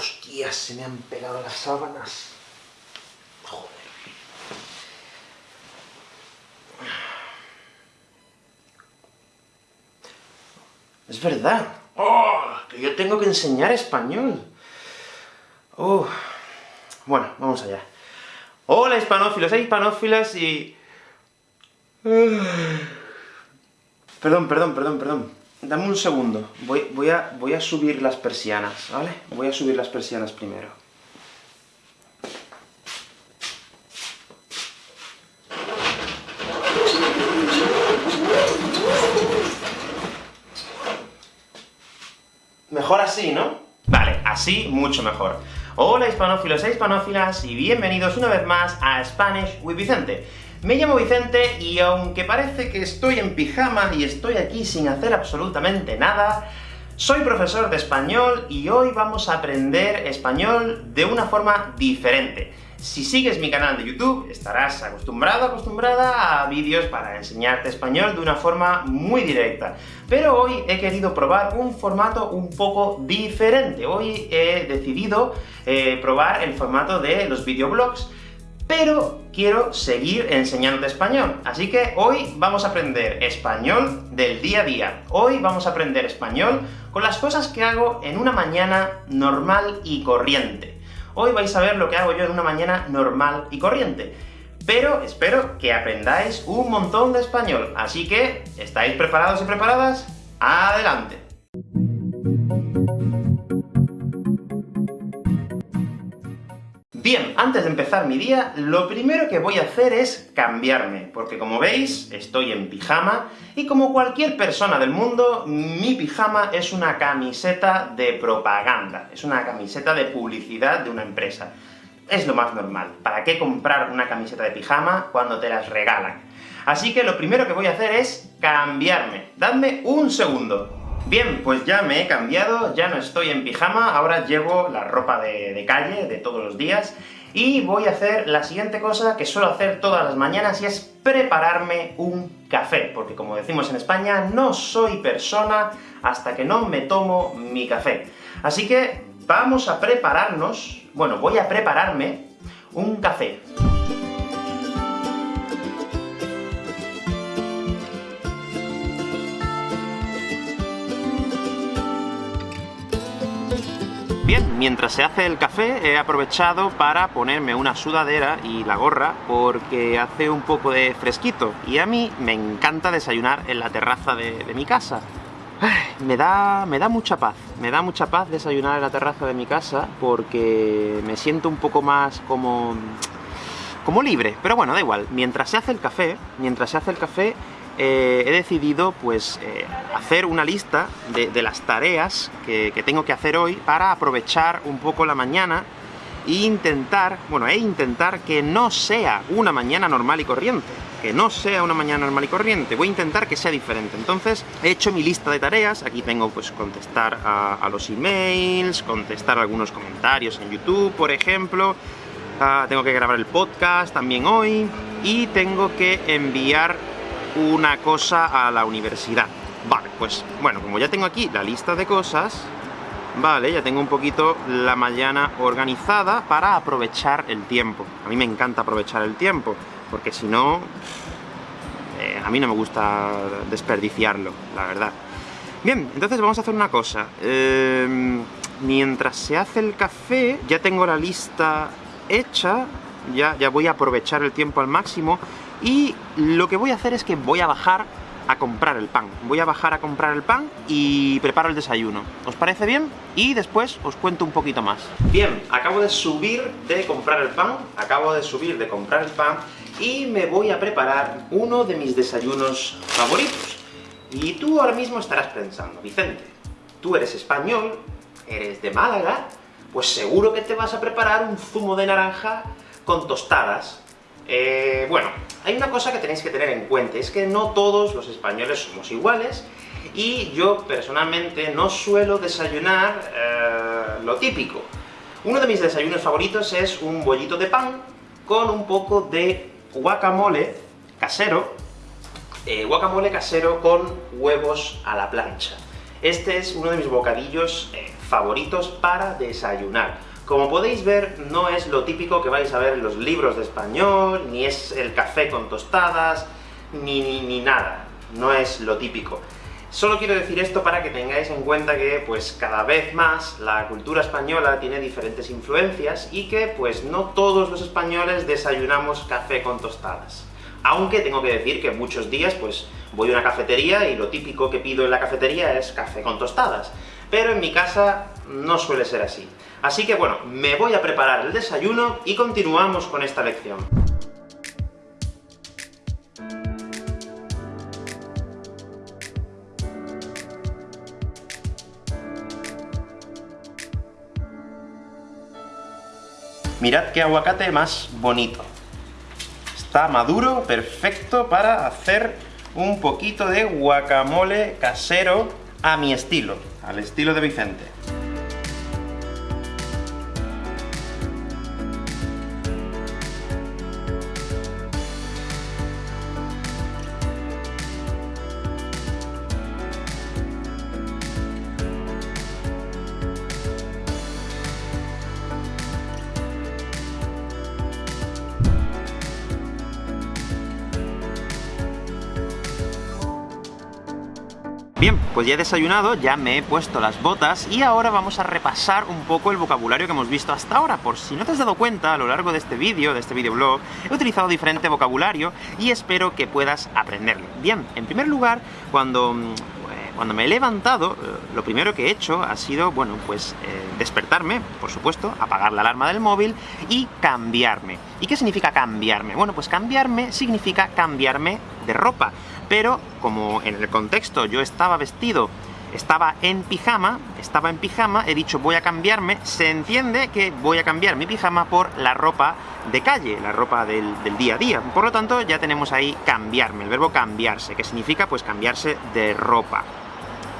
se me han pegado las sábanas. Joder. Es verdad. ¡Oh! Que yo tengo que enseñar español. Oh. Bueno, vamos allá. Hola hispanófilos e hispanófilas y... Perdón, perdón, perdón, perdón. Dame un segundo. Voy, a, a subir las persianas, ¿vale? Voy a subir las persianas primero. Mejor así, ¿no? Vale, así mucho mejor. Hola hispanófilos e hispanófilas, y bienvenidos una vez más a Spanish with Vicente. Me llamo Vicente, y aunque parece que estoy en pijama y estoy aquí sin hacer absolutamente nada, soy profesor de español, y hoy vamos a aprender español de una forma diferente. Si sigues mi canal de YouTube, estarás acostumbrado, acostumbrada a vídeos para enseñarte español de una forma muy directa. Pero hoy he querido probar un formato un poco diferente. Hoy he decidido eh, probar el formato de los videoblogs, pero quiero seguir enseñándote español. Así que hoy vamos a aprender español del día a día. Hoy vamos a aprender español con las cosas que hago en una mañana normal y corriente. Hoy vais a ver lo que hago yo en una mañana normal y corriente. Pero espero que aprendáis un montón de español, así que, ¿estáis preparados y preparadas? ¡Adelante! Bien, antes de empezar mi día, lo primero que voy a hacer es cambiarme, porque como veis, estoy en pijama, y como cualquier persona del mundo, mi pijama es una camiseta de propaganda, es una camiseta de publicidad de una empresa. Es lo más normal. ¿Para qué comprar una camiseta de pijama cuando te las regalan? Así que lo primero que voy a hacer es cambiarme. Dadme un segundo. Bien, pues ya me he cambiado, ya no estoy en pijama, ahora llevo la ropa de, calle, de todos los días, y voy a hacer la siguiente cosa que suelo hacer todas las mañanas, y es prepararme un café, porque como decimos en España, no soy persona hasta que no me tomo mi café. Así que vamos a prepararnos, bueno, voy a prepararme un café. Bien, mientras se hace el café, he aprovechado para ponerme una sudadera y la gorra, porque hace un poco de fresquito, y a mí me encanta desayunar en la terraza de, mi casa. me da, me da mucha paz, me da mucha paz desayunar en la terraza de mi casa, porque me siento un poco más como... como libre, pero bueno, da igual. Mientras se hace el café, mientras se hace el café, eh, he decidido pues eh, hacer una lista de, las tareas que, tengo que hacer hoy para aprovechar un poco la mañana e intentar, bueno, e intentar que no sea una mañana normal y corriente, que no sea una mañana normal y corriente, voy a intentar que sea diferente. Entonces, he hecho mi lista de tareas, aquí tengo pues contestar a, los emails, contestar algunos comentarios en YouTube, por ejemplo, ah, tengo que grabar el podcast también hoy, y tengo que enviar una cosa a la universidad. Vale, pues, bueno, como ya tengo aquí la lista de cosas, vale, ya tengo un poquito la mañana organizada para aprovechar el tiempo. A mí me encanta aprovechar el tiempo, porque si no, eh, a mí no me gusta desperdiciarlo, la verdad. Bien, entonces vamos a hacer una cosa. Em, mientras se hace el café, ya tengo la lista hecha, ya, ya voy a aprovechar el tiempo al máximo, y lo que voy a hacer es que voy a bajar a comprar el pan. Voy a bajar a comprar el pan y preparo el desayuno. ¿Os parece bien? Y después os cuento un poquito más. Bien, acabo de subir de comprar el pan, acabo de subir de comprar el pan, y me voy a preparar uno de mis desayunos favoritos. Y tú ahora mismo estarás pensando, Vicente, tú eres español, eres de Málaga, pues seguro que te vas a preparar un zumo de naranja con tostadas. Eh, bueno, hay una cosa que tenéis que tener en cuenta, es que no todos los españoles somos iguales, y yo personalmente no suelo desayunar eh, lo típico. Uno de mis desayunos favoritos es un bollito de pan con un poco de guacamole casero, eh, guacamole casero con huevos a la plancha. Este es uno de mis bocadillos favoritos para desayunar Como podéis ver, no es lo típico que vais a ver en los libros de español, ni es el café con tostadas, ni, ni, ni nada. No es lo típico. Solo quiero decir esto para que tengáis en cuenta que, pues, cada vez más la cultura española tiene diferentes influencias, y que, pues, no todos los españoles desayunamos café con tostadas. Aunque tengo que decir que muchos días, pues, voy a una cafetería y lo típico que pido en la cafetería es café con tostadas. Pero en mi casa no suele ser así. Así que bueno, me voy a preparar el desayuno y continuamos con esta lección. Mirad qué aguacate más bonito. Está maduro, perfecto para hacer un poquito de guacamole casero a mi estilo, al estilo de Vicente. Pues ya he desayunado, ya me he puesto las botas, y ahora vamos a repasar un poco el vocabulario que hemos visto hasta ahora. Por si no te has dado cuenta, a lo largo de este vídeo, de este videoblog, he utilizado diferente vocabulario, y espero que puedas aprenderlo. Bien, en primer lugar, cuando mm, cuando me he levantado, eh, lo primero que he hecho ha sido, bueno, pues eh, despertarme, por supuesto, apagar la alarma del móvil y cambiarme. ¿Y qué significa cambiarme? Bueno, pues cambiarme significa cambiarme de ropa pero como en el contexto yo estaba vestido, estaba en pijama, estaba en pijama, he dicho voy a cambiarme, se entiende que voy a cambiar mi pijama por la ropa de calle, la ropa del, día a día. Por lo tanto, ya tenemos ahí cambiarme, el verbo cambiarse, que significa pues cambiarse de ropa.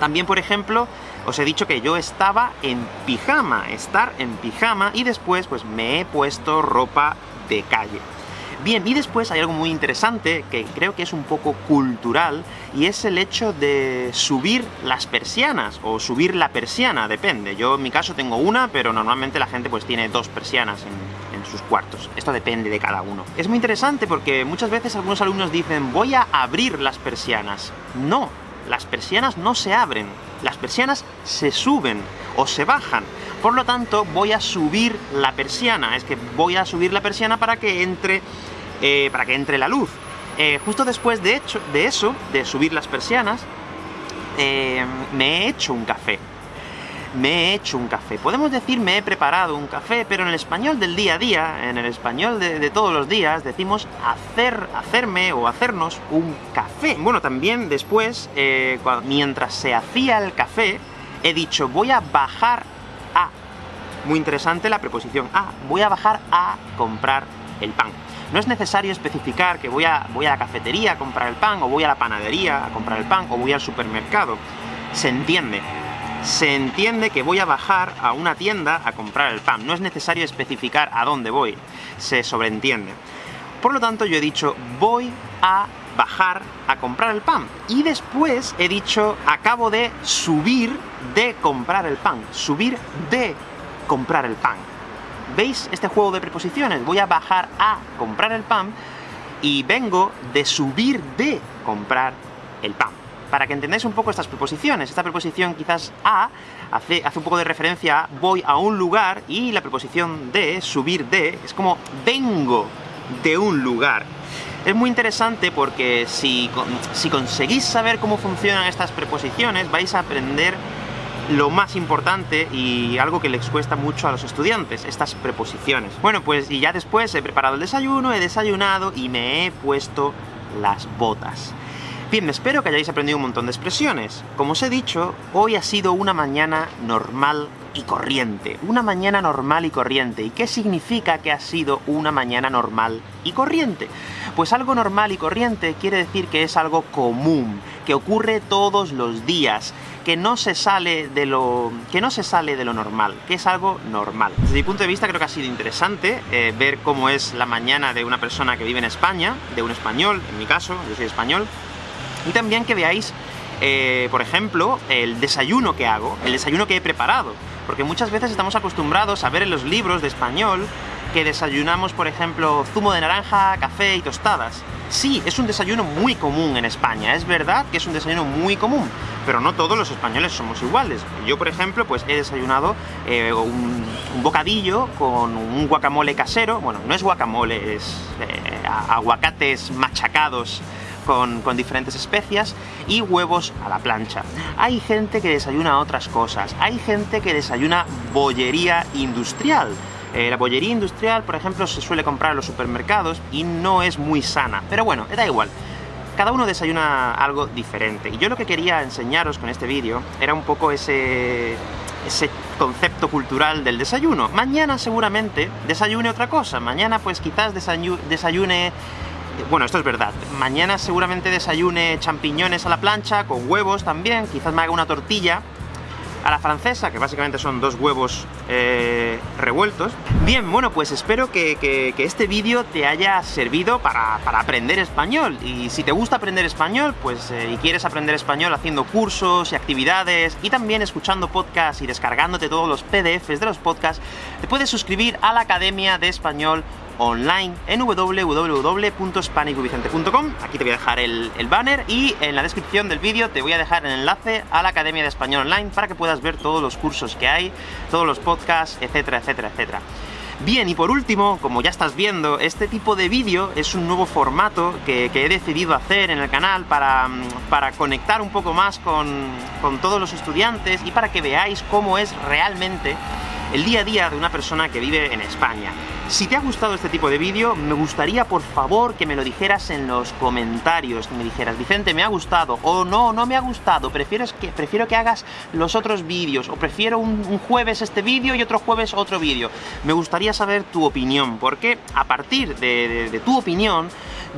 También, por ejemplo, os he dicho que yo estaba en pijama, estar en pijama, y después pues me he puesto ropa de calle. Bien, y después hay algo muy interesante, que creo que es un poco cultural, y es el hecho de subir las persianas, o subir la persiana, depende. Yo en mi caso tengo una, pero normalmente la gente pues tiene dos persianas en, en sus cuartos. Esto depende de cada uno. Es muy interesante porque muchas veces algunos alumnos dicen «voy a abrir las persianas». No, las persianas no se abren, las persianas se suben o se bajan. Por lo tanto, voy a subir la persiana, es que voy a subir la persiana para que entre eh, para que entre la luz. Eh, justo después de, eso, de subir las persianas, eh, me he hecho un café. Me he hecho un café. Podemos decir me he preparado un café, pero en el español del día a día, en el español de, todos los días, decimos hacer, hacerme o hacernos un café. Bueno, también después, mientras se hacía el café, he dicho voy a bajar. Muy interesante la preposición a. Voy a bajar a comprar el pan. No es necesario especificar que voy a, voy a la cafetería a comprar el pan, o voy a la panadería a comprar el pan, o voy al supermercado. Se entiende. Se entiende que voy a bajar a una tienda a comprar el pan. No es necesario especificar a dónde voy. Se sobreentiende. Por lo tanto, yo he dicho, voy a bajar a comprar el pan. Y después he dicho, acabo de subir de comprar el pan. Subir de comprar el pan. ¿Veis este juego de preposiciones? Voy a bajar a comprar el pan, y vengo de subir de comprar el pan. Para que entendáis un poco estas preposiciones, esta preposición quizás a hace, hace un poco de referencia a voy a un lugar, y la preposición de, subir de, es como vengo de un lugar. Es muy interesante porque si, si conseguís saber cómo funcionan estas preposiciones, vais a aprender lo más importante y algo que les cuesta mucho a los estudiantes, estas preposiciones. Bueno, pues y ya después he preparado el desayuno, he desayunado y me he puesto las botas. Bien, espero que hayáis aprendido un montón de expresiones. Como os he dicho, hoy ha sido una mañana normal y corriente. Una mañana normal y corriente. ¿Y qué significa que ha sido una mañana normal y corriente? Pues algo normal y corriente quiere decir que es algo común, que ocurre todos los días, que no se sale de lo, que no se sale de lo normal, que es algo normal. Desde mi punto de vista creo que ha sido interesante eh, ver cómo es la mañana de una persona que vive en España, de un español, en mi caso, yo soy español, y también que veáis, eh, por ejemplo, el desayuno que hago, el desayuno que he preparado. porque muchas veces estamos acostumbrados a ver en los libros de español que desayunamos, por ejemplo, zumo de naranja, café y tostadas. Sí, es un desayuno muy común en España, es verdad que es un desayuno muy común, pero no todos los españoles somos iguales. Yo, por ejemplo, pues he desayunado eh, un, bocadillo con un guacamole casero, bueno, no es guacamole, es eh, aguacates machacados con, con, diferentes especias y huevos a la plancha. Hay gente que desayuna otras cosas, hay gente que desayuna bollería industrial, eh, la bollería industrial, por ejemplo, se suele comprar en los supermercados y no es muy sana. Pero bueno, da igual. Cada uno desayuna algo diferente. Y yo lo que quería enseñaros con este vídeo era un poco ese, ese concepto cultural del desayuno. Mañana seguramente desayune otra cosa. Mañana pues quizás desayune... Bueno, esto es verdad. Mañana seguramente desayune champiñones a la plancha, con huevos también, quizás me haga una tortilla, a la francesa, que básicamente son dos huevos eh, revueltos. Bien, bueno, pues espero que, este vídeo te haya servido para, aprender español. Y si te gusta aprender español, pues eh, y quieres aprender español haciendo cursos y actividades, y también escuchando podcasts y descargándote todos los PDFs de los podcasts, te puedes suscribir a la Academia de Español online en www.spanicvicente.com Aquí te voy a dejar el, banner y en la descripción del vídeo te voy a dejar el enlace a la Academia de Español Online para que puedas ver todos los cursos que hay, todos los podcasts, etcétera, etcétera, etcétera. Bien, y por último, como ya estás viendo, este tipo de vídeo es un nuevo formato que, he decidido hacer en el canal para, para conectar un poco más con, con todos los estudiantes y para que veáis cómo es realmente el día a día de una persona que vive en España. Si te ha gustado este tipo de vídeo, me gustaría por favor que me lo dijeras en los comentarios, que me dijeras, Vicente, me ha gustado, o no, no me ha gustado, prefiero que, prefiero que hagas los otros vídeos, o prefiero un, jueves este vídeo y otro jueves otro vídeo. Me gustaría saber tu opinión, porque a partir de tu opinión,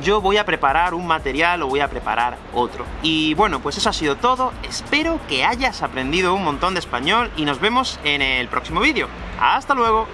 yo voy a preparar un material o voy a preparar otro. Y bueno, pues eso ha sido todo. Espero que hayas aprendido un montón de español y nos vemos en el próximo vídeo. ¡Hasta luego!